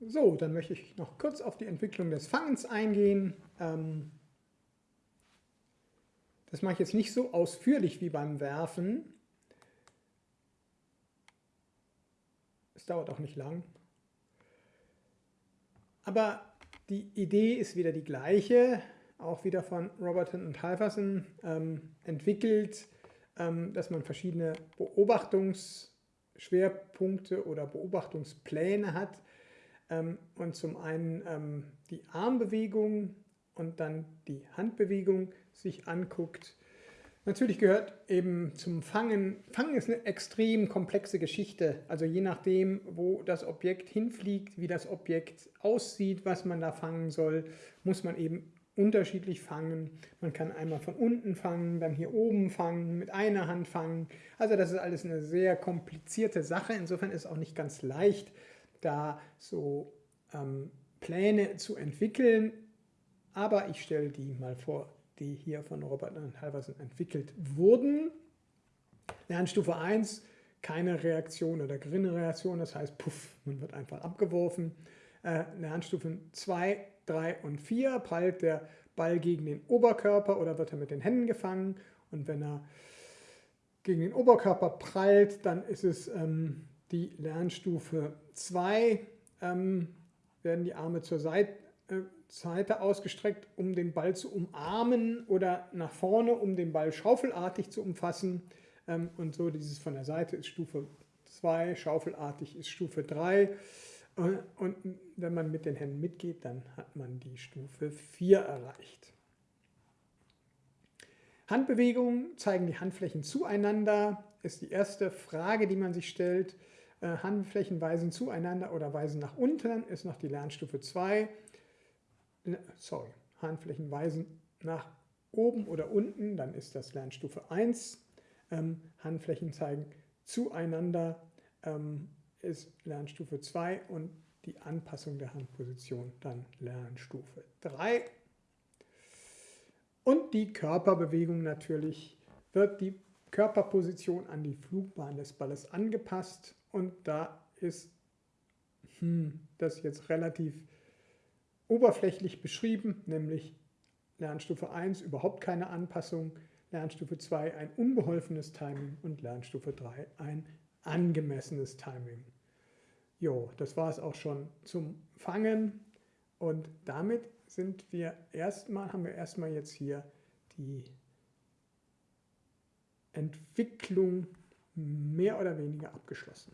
So, dann möchte ich noch kurz auf die Entwicklung des Fangens eingehen. Ähm, das mache ich jetzt nicht so ausführlich wie beim Werfen. Es dauert auch nicht lang. Aber die Idee ist wieder die gleiche, auch wieder von Robertson und Halverson ähm, entwickelt, ähm, dass man verschiedene Beobachtungsschwerpunkte oder Beobachtungspläne hat und zum einen ähm, die Armbewegung und dann die Handbewegung sich anguckt. Natürlich gehört eben zum Fangen, Fangen ist eine extrem komplexe Geschichte. Also je nachdem, wo das Objekt hinfliegt, wie das Objekt aussieht, was man da fangen soll, muss man eben unterschiedlich fangen. Man kann einmal von unten fangen, dann hier oben fangen, mit einer Hand fangen. Also das ist alles eine sehr komplizierte Sache. Insofern ist es auch nicht ganz leicht, da so ähm, Pläne zu entwickeln. Aber ich stelle die mal vor, die hier von Robert und Halverson entwickelt wurden. Lernstufe 1, keine Reaktion oder geringe Reaktion, das heißt, puff, man wird einfach abgeworfen. Äh, Lernstufen 2, 3 und 4 prallt der Ball gegen den Oberkörper oder wird er mit den Händen gefangen. Und wenn er gegen den Oberkörper prallt, dann ist es ähm, die Lernstufe 2, ähm, werden die Arme zur Seite, äh, Seite ausgestreckt, um den Ball zu umarmen oder nach vorne, um den Ball schaufelartig zu umfassen. Ähm, und so dieses von der Seite ist Stufe 2, schaufelartig ist Stufe 3. Und wenn man mit den Händen mitgeht, dann hat man die Stufe 4 erreicht. Handbewegungen zeigen die Handflächen zueinander, ist die erste Frage, die man sich stellt. Äh, Handflächen weisen zueinander oder weisen nach unten, ist noch die Lernstufe 2. Sorry, Handflächen weisen nach oben oder unten, dann ist das Lernstufe 1. Ähm, Handflächen zeigen zueinander, ähm, ist Lernstufe 2 und die Anpassung der Handposition dann Lernstufe 3. Und die Körperbewegung natürlich wird die Körperposition an die Flugbahn des Balles angepasst und da ist hm, das jetzt relativ oberflächlich beschrieben, nämlich Lernstufe 1 überhaupt keine Anpassung, Lernstufe 2 ein unbeholfenes Timing und Lernstufe 3 ein angemessenes Timing. Jo, das war es auch schon zum Fangen und damit sind wir erstmal, haben wir erstmal jetzt hier die Entwicklung mehr oder weniger abgeschlossen.